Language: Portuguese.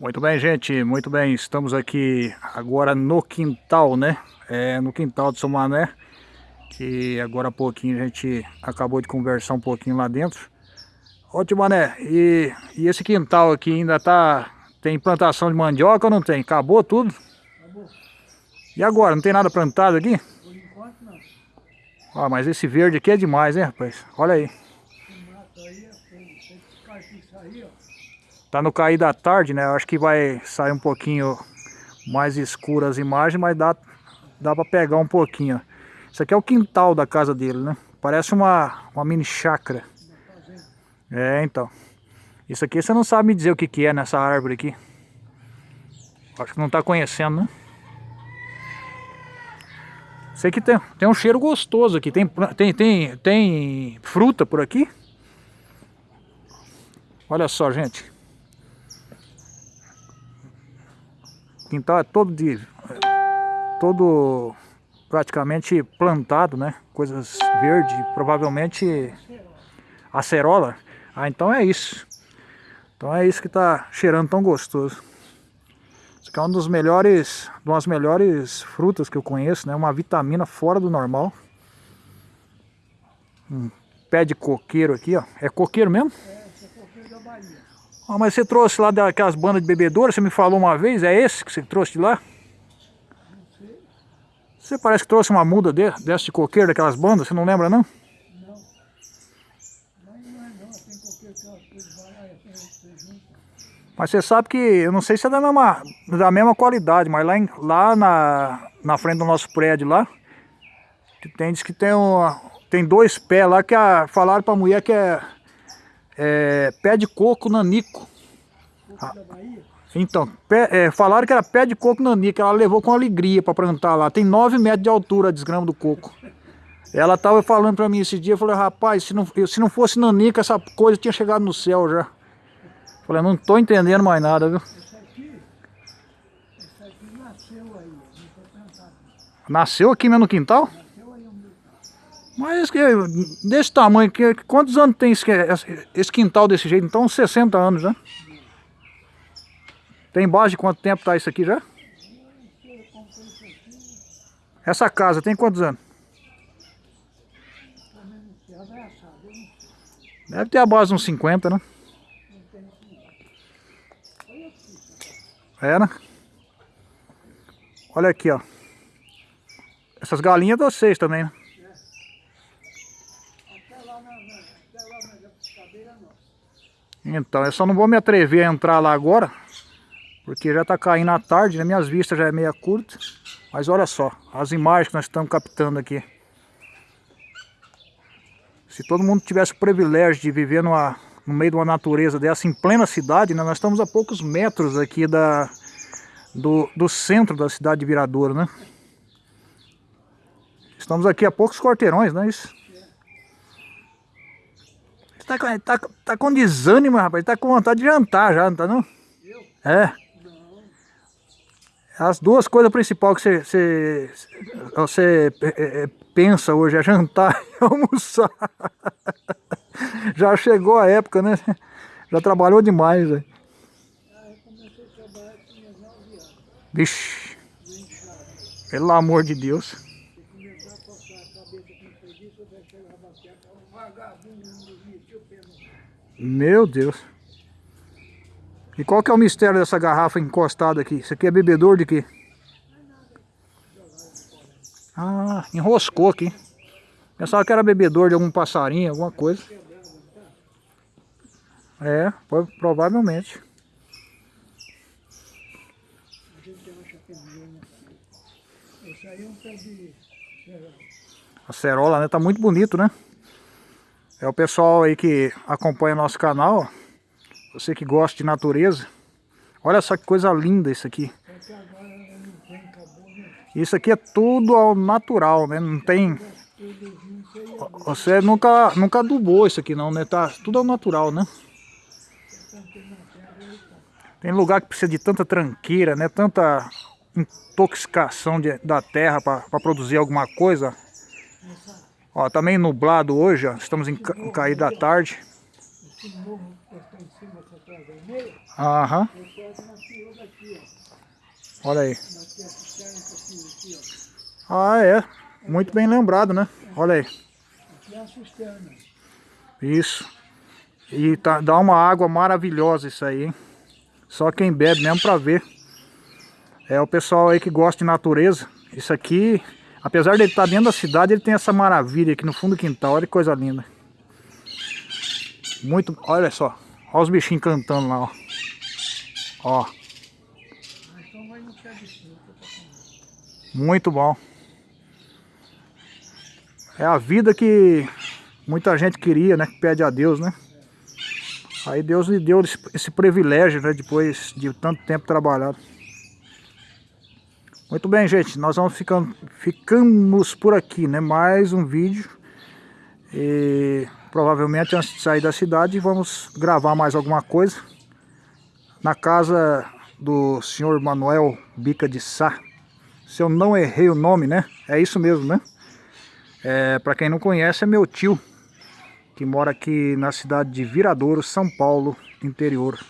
Muito bem, gente, muito bem. Estamos aqui agora no quintal, né? É, no quintal de São Mané. Que agora há pouquinho a gente acabou de conversar um pouquinho lá dentro. Ótimo, Mané, e, e esse quintal aqui ainda tá... Tem plantação de mandioca ou não tem? Acabou tudo? Acabou. E agora, não tem nada plantado aqui? Por enquanto não. Ó, mas esse verde aqui é demais, hein, rapaz? Olha aí. Tá no cair da tarde, né? Eu acho que vai sair um pouquinho mais escuro as imagens, mas dá, dá pra pegar um pouquinho. Isso aqui é o quintal da casa dele, né? Parece uma, uma mini chácara. É, então. Isso aqui você não sabe me dizer o que, que é nessa árvore aqui. Acho que não tá conhecendo, né? Sei que tem, tem um cheiro gostoso aqui. Tem, tem, tem, tem fruta por aqui. Olha só, gente. Quintal é todo de... Todo praticamente plantado, né? Coisas verdes, provavelmente acerola. Ah, então é isso. Então é isso que tá cheirando tão gostoso. Isso aqui é uma dos melhores, uma das melhores frutas que eu conheço, né? Uma vitamina fora do normal. Um pé de coqueiro aqui, ó. É coqueiro mesmo? É. Ah, mas você trouxe lá daquelas bandas de bebedouro, você me falou uma vez, é esse que você trouxe de lá? Você parece que trouxe uma muda de, dessa de coqueiro, daquelas bandas, você não lembra não? Não. Mas você sabe que, eu não sei se é da mesma, da mesma qualidade, mas lá, em, lá na, na frente do nosso prédio lá, tem, diz que tem, tem dois pés lá que a, falaram pra mulher que é é, pé de coco nanico. Ah, então, pé, é, falaram que era pé de coco nanico, ela levou com alegria para plantar lá. Tem 9 metros de altura a desgrama do coco. Ela estava falando para mim esse dia, eu falei, rapaz, se não, se não fosse nanica, essa coisa tinha chegado no céu já. Eu falei, não tô entendendo mais nada, viu? Esse aqui, esse aqui nasceu aí, Nasceu aqui mesmo no quintal? Mas que, desse tamanho, que, quantos anos tem esse, esse quintal desse jeito? Então uns 60 anos, né? Tem base de quanto tempo tá isso aqui já? Essa casa tem quantos anos? Deve ter a base uns 50, né? É, né? Olha aqui, ó. Essas galinhas vocês também, né? Então, eu só não vou me atrever a entrar lá agora, porque já está caindo a tarde, né? minhas vistas já é meia curta. Mas olha só, as imagens que nós estamos captando aqui. Se todo mundo tivesse o privilégio de viver numa, no meio de uma natureza dessa, em plena cidade, né? nós estamos a poucos metros aqui da, do, do centro da cidade de Viradouro, né? Estamos aqui a poucos quarteirões, não é isso? Tá, tá, tá com desânimo, rapaz. Tá com vontade de jantar já, não tá não? Eu? É. Não. As duas coisas principais que você, você, você é, é, pensa hoje é jantar e almoçar. já chegou a época, né? Já trabalhou demais, velho. Ah, eu comecei a trabalhar com meus 9 anos. Vixe. Pelo amor de Deus. Meu Deus. E qual que é o mistério dessa garrafa encostada aqui? Isso aqui é bebedor de quê? Ah, enroscou aqui. Pensava que era bebedor de algum passarinho, alguma coisa. É, provavelmente. A cerola, né? Tá muito bonito, né? É o pessoal aí que acompanha nosso canal, você que gosta de natureza. Olha só que coisa linda isso aqui. Isso aqui é tudo ao natural, né? Não tem... Você nunca, nunca adubou isso aqui não, né? Tá tudo ao natural, né? Tem lugar que precisa de tanta tranqueira, né? Tanta intoxicação de, da terra para produzir alguma coisa. Ó, tá meio nublado hoje, ó. Estamos em, ca em cair da tarde. Aham. Olha aí. Ah, é. Muito bem lembrado, né? Olha aí. Aqui é a cisterna. Isso. E tá, dá uma água maravilhosa isso aí, hein? Só quem bebe mesmo pra ver. É o pessoal aí que gosta de natureza. Isso aqui, apesar de ele estar dentro da cidade, ele tem essa maravilha aqui no fundo do quintal. Olha que coisa linda. Muito, olha só. Olha os bichinhos cantando lá, ó. Ó. Muito bom. É a vida que muita gente queria, né? Que pede a Deus, né? Aí Deus lhe deu esse, esse privilégio, né? Depois de tanto tempo trabalhado. Muito bem, gente. Nós vamos ficando, ficamos por aqui, né? Mais um vídeo. E provavelmente antes de sair da cidade vamos gravar mais alguma coisa. Na casa do senhor Manuel Bica de Sá. Se eu não errei o nome, né? É isso mesmo, né? É, para quem não conhece, é meu tio, que mora aqui na cidade de Viradouro, São Paulo, interior